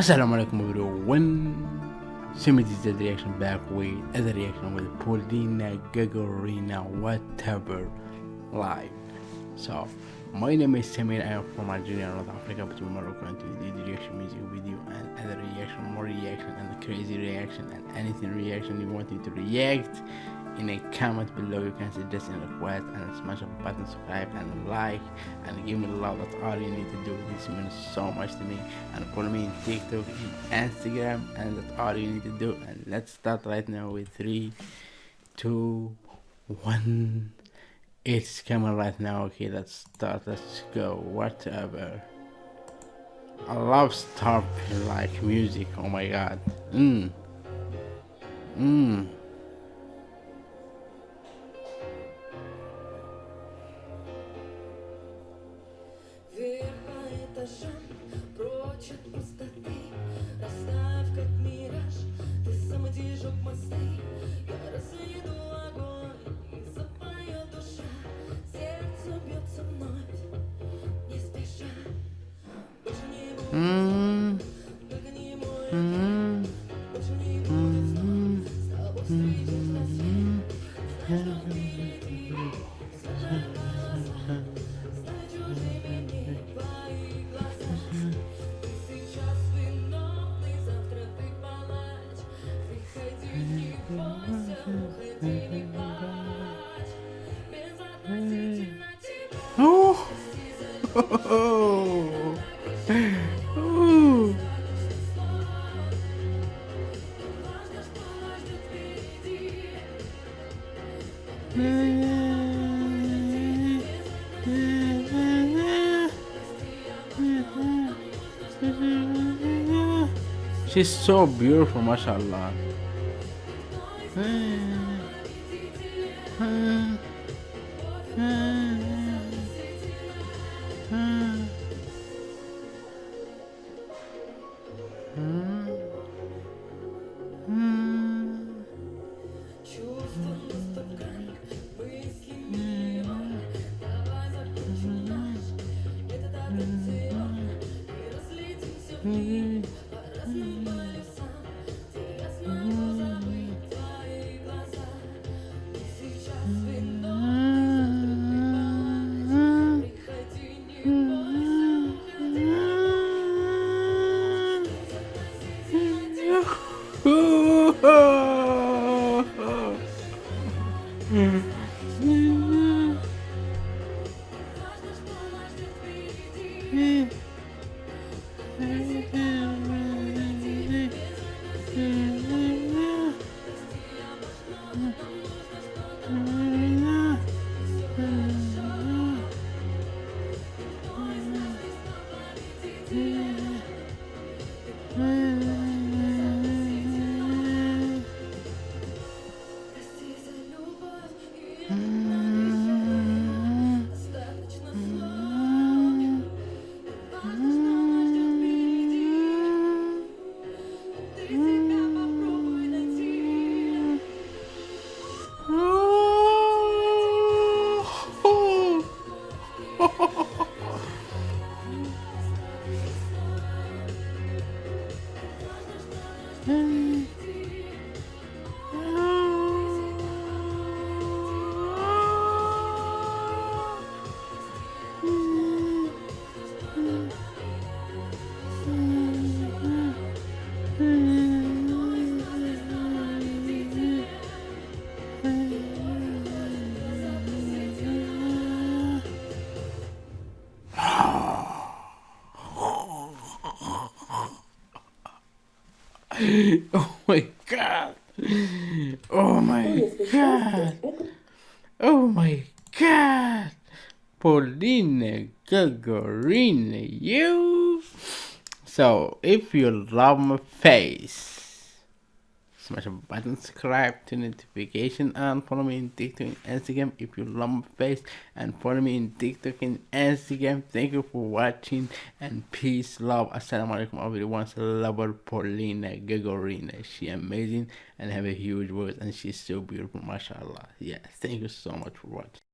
Assalamu alaikum everyone. Simi this is the reaction back with other reaction with Polina Gagarina whatever live. So my name is Samir. I am from Algeria, North Africa, but tomorrow going to do the reaction music video and other reaction, more reaction and crazy reaction and anything reaction you want me to react in a comment below you can suggest a request and smash the button subscribe and like and give me love that's all you need to do this means so much to me and follow me in tiktok and instagram and that's all you need to do and let's start right now with three two one it's coming right now okay let's start let's go whatever. I love start like music oh my god mm mm She's so beautiful, mashallah. Hmm. うん。Mm. oh my god. Oh my god. Oh my god. Polina Gagarina, you. So, if you love my face, smash a button, subscribe to notification and follow me in TikTok and Instagram if you love my face and follow me in TikTok and Instagram. Thank you for watching and peace, love. Assalamu alaikum everyone. Lover Polina Gagarina. She amazing and have a huge voice and she's so beautiful, mashallah. Yeah, thank you so much for watching.